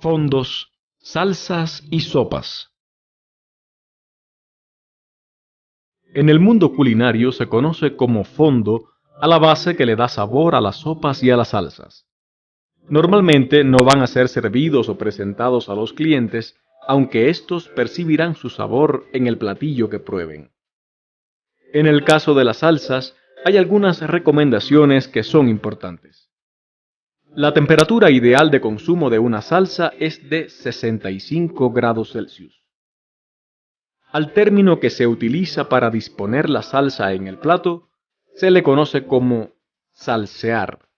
Fondos, salsas y sopas. En el mundo culinario se conoce como fondo a la base que le da sabor a las sopas y a las salsas. Normalmente no van a ser servidos o presentados a los clientes, aunque estos percibirán su sabor en el platillo que prueben. En el caso de las salsas, hay algunas recomendaciones que son importantes. La temperatura ideal de consumo de una salsa es de 65 grados Celsius. Al término que se utiliza para disponer la salsa en el plato, se le conoce como salsear.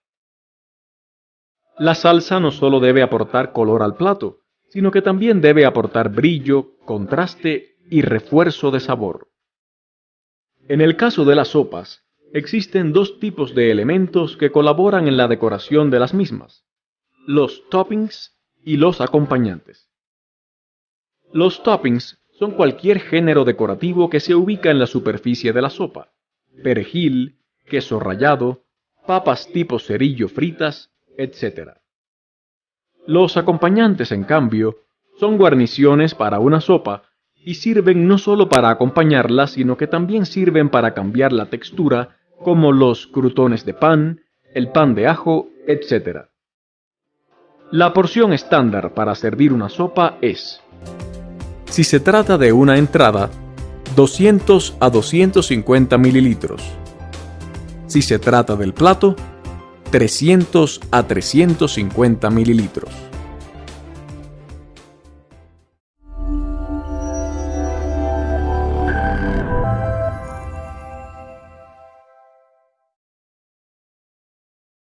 La salsa no solo debe aportar color al plato, sino que también debe aportar brillo, contraste y refuerzo de sabor. En el caso de las sopas, Existen dos tipos de elementos que colaboran en la decoración de las mismas, los toppings y los acompañantes. Los toppings son cualquier género decorativo que se ubica en la superficie de la sopa, perejil, queso rallado, papas tipo cerillo fritas, etc. Los acompañantes, en cambio, son guarniciones para una sopa y sirven no solo para acompañarla, sino que también sirven para cambiar la textura como los crutones de pan, el pan de ajo, etc. La porción estándar para servir una sopa es, si se trata de una entrada, 200 a 250 mililitros. Si se trata del plato, 300 a 350 mililitros.